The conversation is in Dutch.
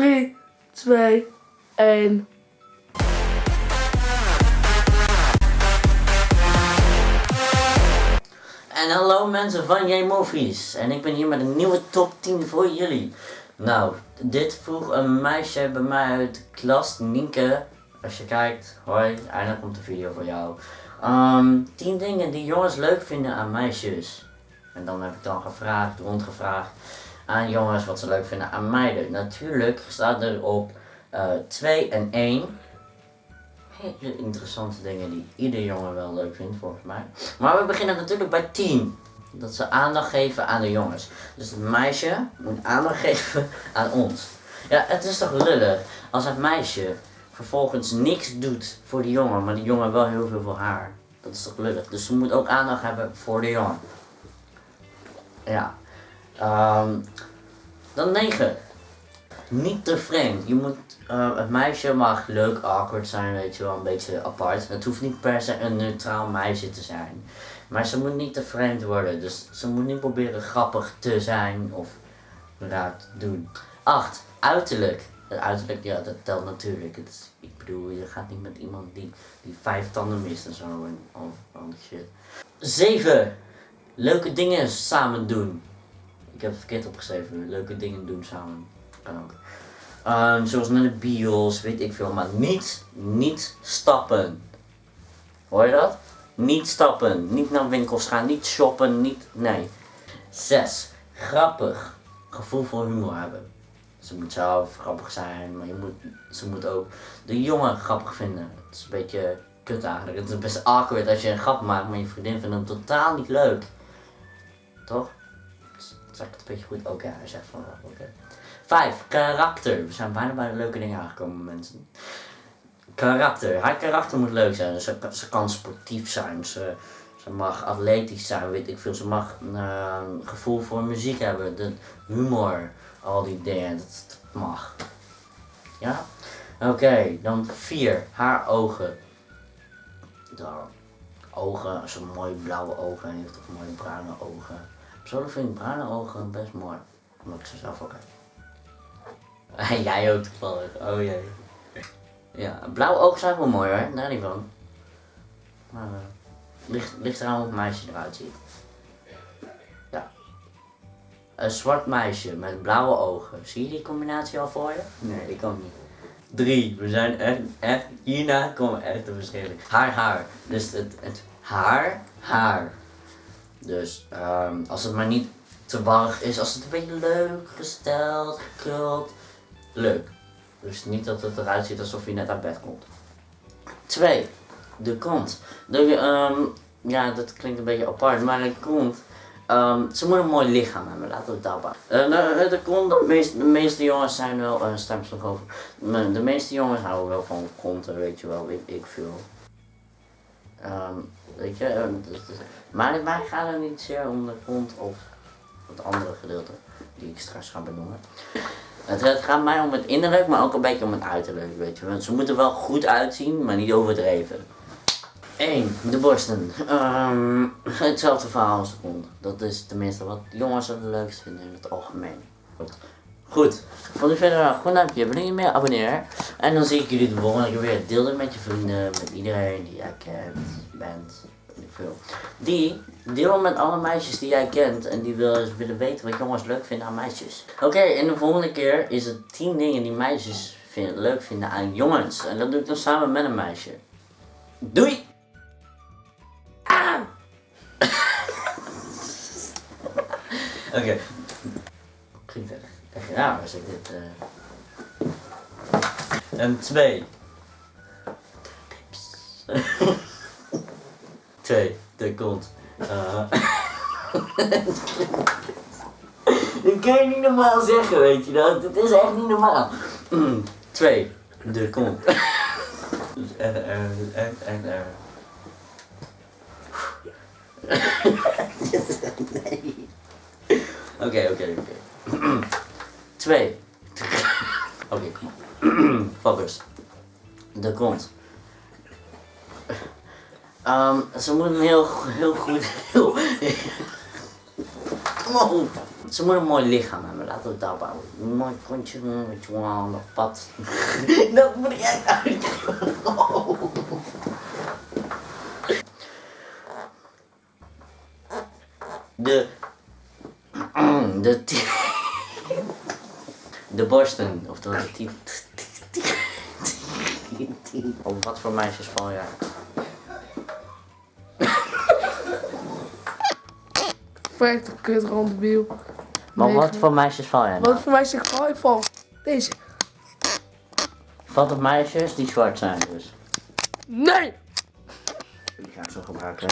3, 2, 1. En hallo mensen van J-Movies. En ik ben hier met een nieuwe top 10 voor jullie. Nou, dit vroeg een meisje bij mij uit klas, Nienke. Als je kijkt, hoi, eindelijk komt de video voor jou. Ehm 10 dingen die jongens leuk vinden aan meisjes. En dan heb ik dan gevraagd, rondgevraagd aan jongens wat ze leuk vinden aan meiden. Natuurlijk staat er op 2 en 1 hele interessante dingen die ieder jongen wel leuk vindt volgens mij. Maar we beginnen natuurlijk bij 10. Dat ze aandacht geven aan de jongens. Dus het meisje moet aandacht geven aan ons. Ja, het is toch lullig als het meisje vervolgens niks doet voor de jongen, maar die jongen wel heel veel voor haar. Dat is toch lullig. Dus ze moet ook aandacht hebben voor de jongen. Ja. Ehm, dan 9. Niet te vreemd. Je moet, eh, het meisje mag leuk awkward zijn, weet je wel, een beetje apart. Het hoeft niet per se een neutraal meisje te zijn. Maar ze moet niet te vreemd worden. Dus ze moet niet proberen grappig te zijn of raar te doen. 8. Uiterlijk. Het uiterlijk, ja, dat telt natuurlijk. Ik bedoel, je gaat niet met iemand die, die vijf tanden mist en zo en al, shit. 7. Leuke dingen samen doen. Ik heb het verkeerd opgeschreven. Leuke dingen doen samen. Ehm, zoals naar de bios, weet ik veel. Maar niet, niet stappen. Hoor je dat? Niet stappen. Niet naar winkels gaan. Niet shoppen. Niet, nee. 6. Grappig. Gevoel voor humor hebben. Ze moet zelf grappig zijn, maar je moet, ze moet ook de jongen grappig vinden. Het is een beetje kut eigenlijk. Het is best awkward als je een grap maakt, maar je vriendin vindt hem totaal niet leuk. Toch? Ik het een beetje goed? Oké, hij zegt van. Oké. 5. Karakter. We zijn bijna bij de leuke dingen aangekomen, mensen. Karakter. Haar karakter moet leuk zijn. Ze, kan sportief zijn. Ze, ze mag atletisch zijn, weet ik veel. Ze mag uh, gevoel voor muziek hebben. De humor. Al die dingen. Dat, mag. Ja? Oké, dan 4. Haar ogen. Dan ogen. Ze mooie blauwe ogen heeft of mooie bruine ogen. Persoonlijk vind ik bruine ogen best mooi. Omdat ik ze zelf ook heb. Jij ook toevallig. Oh jee. Ja, blauwe ogen zijn wel mooi hoor, daar niet van. Maar uh, ligt, ligt eraan hoe het meisje eruit ziet. Ja. Een zwart meisje met blauwe ogen. Zie je die combinatie al voor je? Nee, die kan niet. Drie. We zijn echt, echt, hierna komen echt de verschillen. Haar, haar. Dus het, het haar, haar. Dus um, als het maar niet te warrig is, als het een beetje leuk, gesteld, gekruld, leuk. Dus niet dat het eruit ziet alsof je net uit bed komt. 2. De kont. De, um, ja, dat klinkt een beetje apart, maar de kont. Um, ze moet een mooi lichaam hebben, laten we het daarop uh, de, de kont, de meeste, de meeste jongens zijn wel, uh, stemsel over. De meeste jongens houden wel van konten, weet je wel, weet ik veel. Weet je, uh, maar mij gaat het niet zeer om de kont of het andere gedeelte, die ik straks ga benoemen. Het, gaat mij om het innerlijk, maar ook een beetje om het uiterlijk, weet je. Want ze moeten wel goed uitzien, maar niet overdreven. 1. De borsten. Um, hetzelfde verhaal als de kont. Dat is tenminste wat jongens het leukst vinden in het algemeen. Goed. Vond je verder een goed duimpje, je meer abonneer. En dan zie ik jullie de volgende keer weer. Deel dit met je vrienden, met iedereen die jij kent, bent, veel. Die deel met alle meisjes die jij kent en die willen, willen weten wat jongens leuk vinden aan meisjes. Oké, en de volgende keer is het 10 dingen die meisjes leuk vinden aan jongens. En dat doe ik dan samen met een meisje. Doei! Ah! Oké. Klinkt echt, echt raar als ik dit... Uh... En twee. Twee, de kont. Uh. dat kan je niet normaal zeggen, weet je dat? Het is echt niet normaal. Mm. Twee, de kont. En, en, en, en, en. Oké, oké, oké. Twee. Oké, kom op. Focus. De kont. Um, ze moeten heel, heel goed. Heel, op. ze moet een mooi lichaam hebben, laten we het houden. Een mooi kontje, een tjonge op pad. dat moet echt uit. De. De. De borsten, oftewel de ti- Op wat voor meisjes val jij? Verrekte kut ronddebiel. Maar wat voor meisjes val jij? Nou? Wat voor mij zeg ik val? Ik val. Deze. Valt op meisjes die zwart zijn dus. Nee! Die ga ik zo gebruiken.